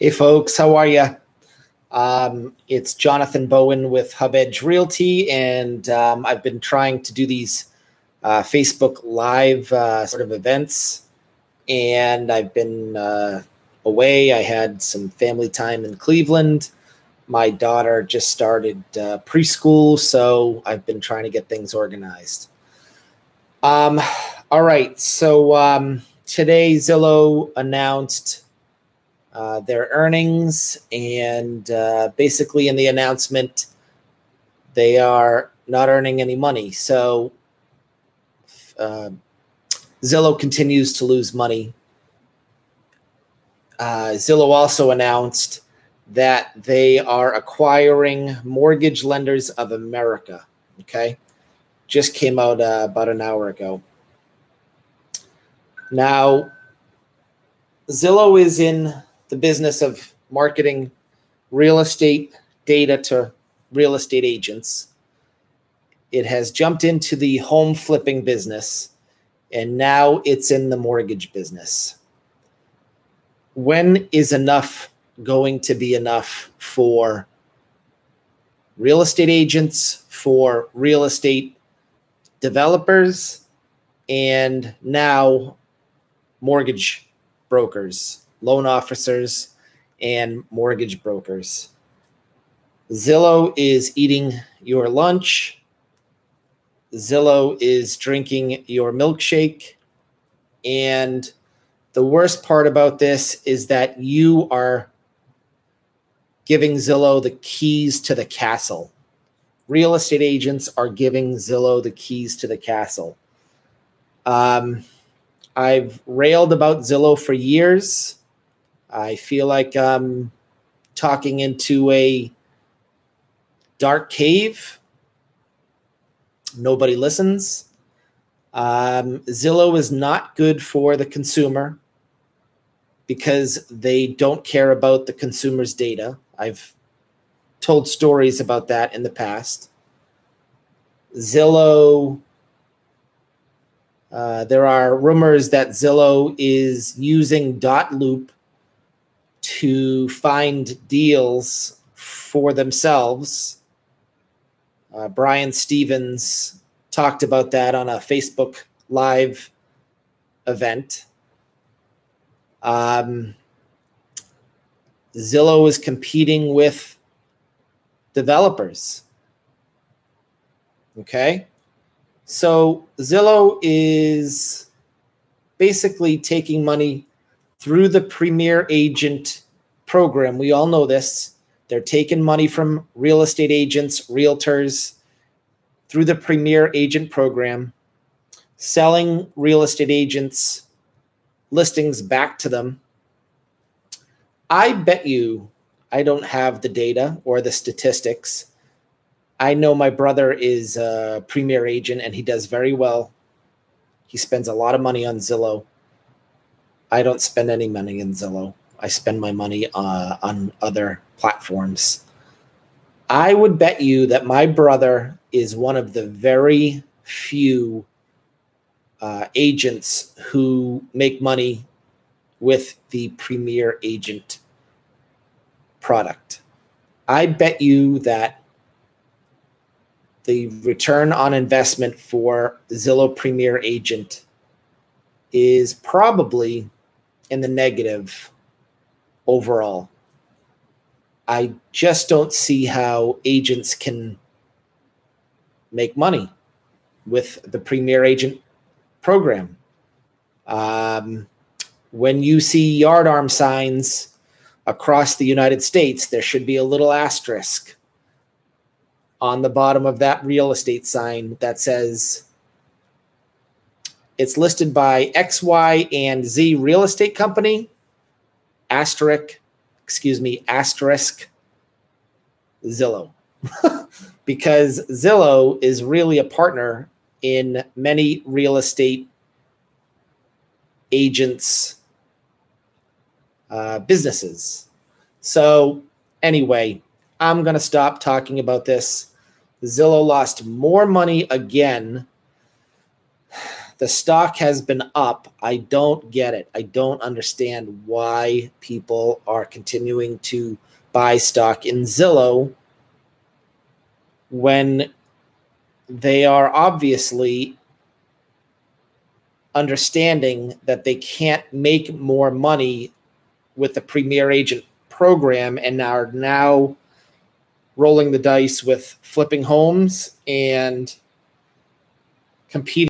Hey, folks, how are you? Um, it's Jonathan Bowen with Hub Edge Realty, and um, I've been trying to do these uh, Facebook Live uh, sort of events, and I've been uh, away. I had some family time in Cleveland. My daughter just started uh, preschool, so I've been trying to get things organized. Um, all right, so um, today Zillow announced uh, their earnings, and uh, basically in the announcement, they are not earning any money. So uh, Zillow continues to lose money. Uh, Zillow also announced that they are acquiring Mortgage Lenders of America. Okay. Just came out uh, about an hour ago. Now, Zillow is in the business of marketing real estate data to real estate agents. It has jumped into the home flipping business and now it's in the mortgage business. When is enough going to be enough for real estate agents, for real estate developers, and now mortgage brokers? Loan officers, and mortgage brokers. Zillow is eating your lunch. Zillow is drinking your milkshake. And the worst part about this is that you are giving Zillow the keys to the castle. Real estate agents are giving Zillow the keys to the castle. Um, I've railed about Zillow for years. I feel like I'm talking into a dark cave. Nobody listens. Um, Zillow is not good for the consumer because they don't care about the consumer's data. I've told stories about that in the past. Zillow, uh, there are rumors that Zillow is using dotloop to find deals for themselves. Uh, Brian Stevens talked about that on a Facebook Live event. Um, Zillow is competing with developers. Okay. So Zillow is basically taking money through the Premier Agent program. We all know this. They're taking money from real estate agents, realtors through the Premier Agent program, selling real estate agents listings back to them. I bet you I don't have the data or the statistics. I know my brother is a premier agent and he does very well. He spends a lot of money on Zillow. I don't spend any money in Zillow. I spend my money uh, on other platforms. I would bet you that my brother is one of the very few uh, agents who make money with the Premier Agent product. I bet you that the return on investment for Zillow Premier Agent is probably in the negative overall. I just don't see how agents can make money with the Premier Agent program. Um, when you see yardarm signs across the United States, there should be a little asterisk on the bottom of that real estate sign that says it's listed by X, Y, and Z Real Estate Company, asterisk, excuse me, asterisk Zillow. because Zillow is really a partner in many real estate agents' uh, businesses. So, anyway, I'm going to stop talking about this. Zillow lost more money again The stock has been up. I don't get it. I don't understand why people are continuing to buy stock in Zillow when they are obviously understanding that they can't make more money with the premier agent program and are now rolling the dice with flipping homes and competing